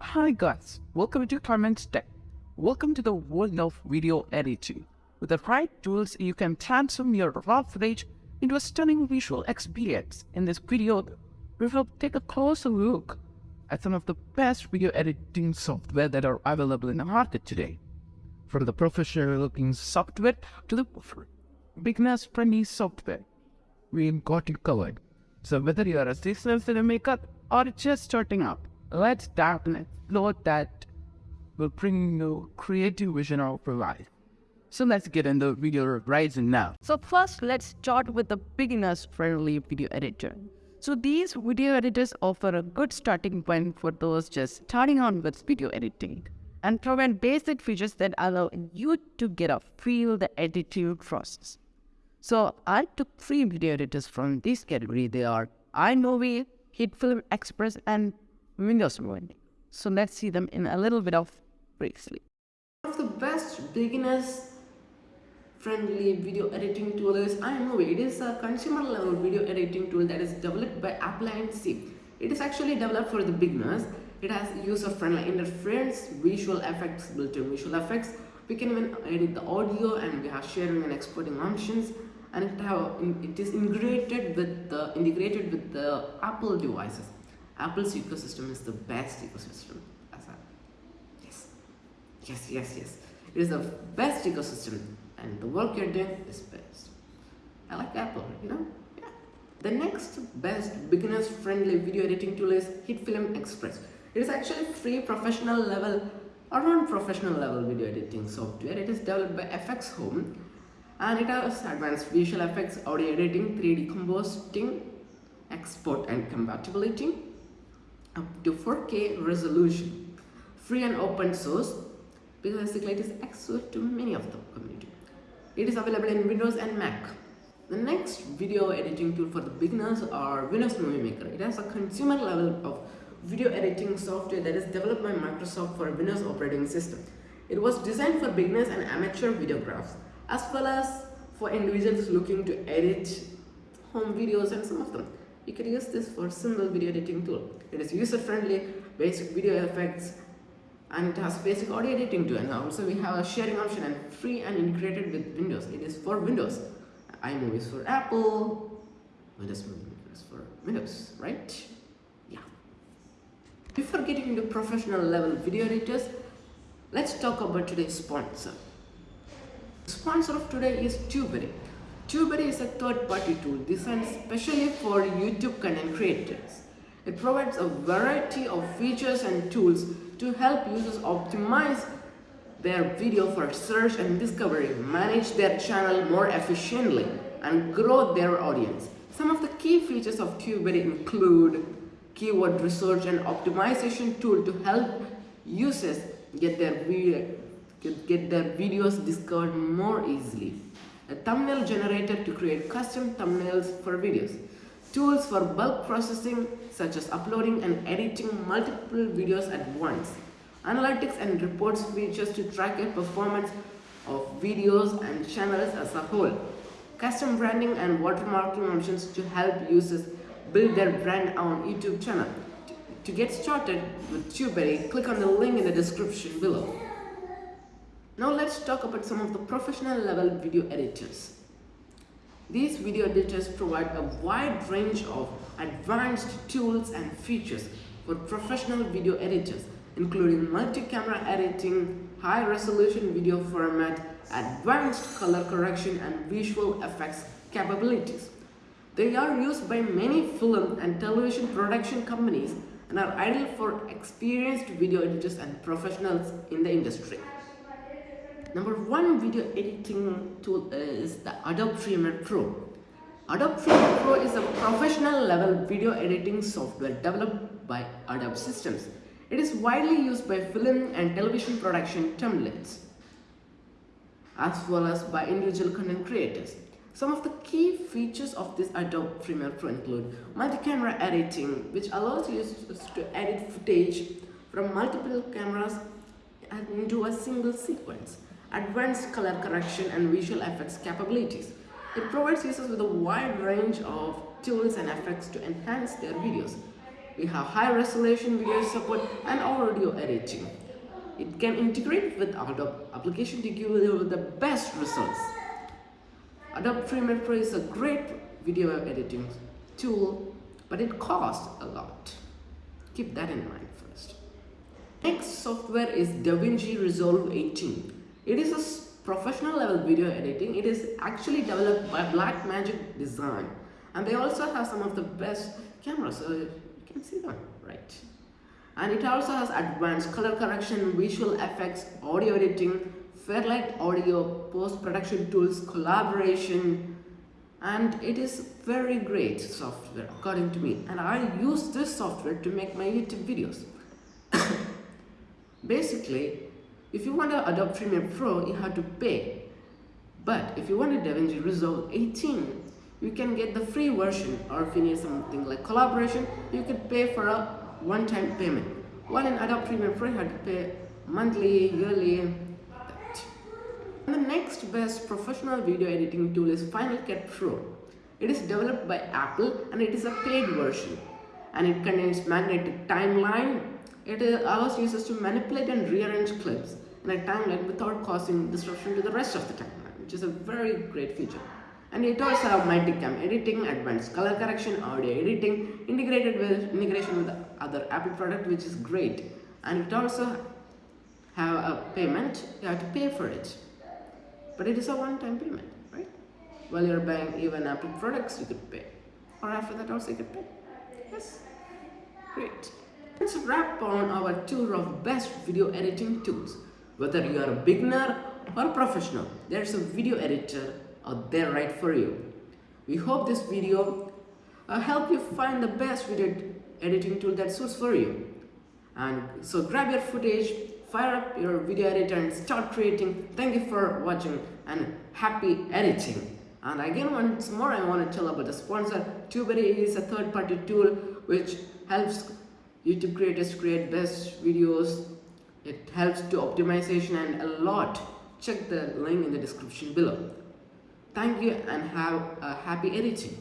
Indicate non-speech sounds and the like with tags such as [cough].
Hi guys, welcome to Clements Tech. Welcome to the world of video editing. With the right tools, you can transform your raw footage into a stunning visual experience. In this video, we will take a closer look at some of the best video editing software that are available in the market today. From the professional looking software to the beginner's friendly software, we've got you covered. So whether you are a seasoned filmmaker or just starting out, let's dive explore that will bring you creative vision of your life. So let's get into the video rising now. So first, let's start with the beginner's friendly video editor. So these video editors offer a good starting point for those just starting on with video editing and provide basic features that allow you to get a feel the editing process. So I took three video editors from this category. They are iMovie, HitFilm Express, and Windows Movie. So let's see them in a little bit of briefly. One of the best beginners friendly video editing tool is iMovie. It is a consumer level video editing tool that is developed by Apple Inc. It is actually developed for the beginners. It has user friendly interface, visual effects, built-in visual effects. We can even edit the audio and we have sharing and exporting options and it, have, it is integrated with the integrated with the Apple devices. Apple's ecosystem is the best ecosystem. As I, yes, yes, yes, yes. It is the best ecosystem, and the work you're doing is best. I like Apple, you know. Yeah. The next best beginners friendly video editing tool is HitFilm Express. It is actually free professional level or non-professional level video editing software. It is developed by FX Home and it has advanced visual effects, audio editing, 3D compositing, export and compatibility up to 4K resolution, free and open source because basically it is access to many of the community. It is available in Windows and Mac. The next video editing tool for the beginners are Windows Movie Maker. It has a consumer level of video editing software that is developed by Microsoft for Windows operating system. It was designed for beginners and amateur videographers as well as for individuals looking to edit home videos and some of them. You can use this for simple video editing tool. It is user friendly, basic video effects and it has basic audio editing too and also we have a sharing option and free and integrated with Windows. It is for Windows. iMovie is for Apple, Windows Movie is for Windows, right? Before getting into professional level video editors, let's talk about today's sponsor. Sponsor of today is TubeBuddy. TubeBuddy is a third-party tool designed specially for YouTube content creators. It provides a variety of features and tools to help users optimize their video for search and discovery, manage their channel more efficiently, and grow their audience. Some of the key features of TubeBuddy include keyword research and optimization tool to help users get their video, get their videos discovered more easily. A thumbnail generator to create custom thumbnails for videos. Tools for bulk processing such as uploading and editing multiple videos at once. Analytics and reports features to track the performance of videos and channels as a whole. Custom branding and watermarking options to help users build their brand on YouTube channel. To get started with TubeBuddy, click on the link in the description below. Now let's talk about some of the professional level video editors. These video editors provide a wide range of advanced tools and features for professional video editors including multi-camera editing, high-resolution video format, advanced color correction and visual effects capabilities. They are used by many film and television production companies and are ideal for experienced video editors and professionals in the industry. Number one video editing tool is the Adobe Premiere Pro. Adobe Premiere Pro is a professional level video editing software developed by Adobe Systems. It is widely used by film and television production templates as well as by individual content creators. Some of the key features of this Adobe Premiere Pro include multi-camera editing which allows users to edit footage from multiple cameras into a single sequence advanced color correction and visual effects capabilities. It provides users with a wide range of tools and effects to enhance their videos. We have high resolution video support and audio editing. It can integrate with Adobe application to give you the best results. Adobe Premiere Pro is a great video editing tool, but it costs a lot. Keep that in mind first. Next software is DaVinci Resolve 18. It is a professional level video editing. It is actually developed by Blackmagic Design. And they also have some of the best cameras, so you can see them, right? And it also has advanced color correction, visual effects, audio editing, Fairlight audio, post-production tools, collaboration, and it is very great software according to me. And I use this software to make my YouTube videos. [coughs] Basically, if you want to adopt Premiere Pro, you have to pay. But if you want a DaVinci Resolve 18, you can get the free version or if you need something like collaboration, you could pay for a one-time payment. While in Adobe Premiere Pro, you have to pay monthly, yearly, the next best professional video editing tool is Final Cut Pro. It is developed by Apple and it is a paid version. And it contains magnetic timeline. It allows users to manipulate and rearrange clips in a timeline without causing disruption to the rest of the timeline, which is a very great feature. And it also has multicam editing, advanced color correction, audio editing, integrated with integration with other Apple product, which is great. And it also have a payment, you have to pay for it. But it is a one-time payment, right? While you're buying even Apple products, you could pay. Or after that also you could pay. Yes. Great. Let's wrap on our tour of best video editing tools. Whether you are a beginner or a professional, there's a video editor out there right for you. We hope this video uh, help you find the best video editing tool that suits for you. And so grab your footage, fire up your video editor and start creating. Thank you for watching and happy editing. And again once more I want to tell about the sponsor. TubeBuddy is a third-party tool which helps YouTube creators create best videos. It helps to optimization and a lot. Check the link in the description below. Thank you and have a happy editing.